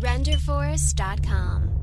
Renderforest.com.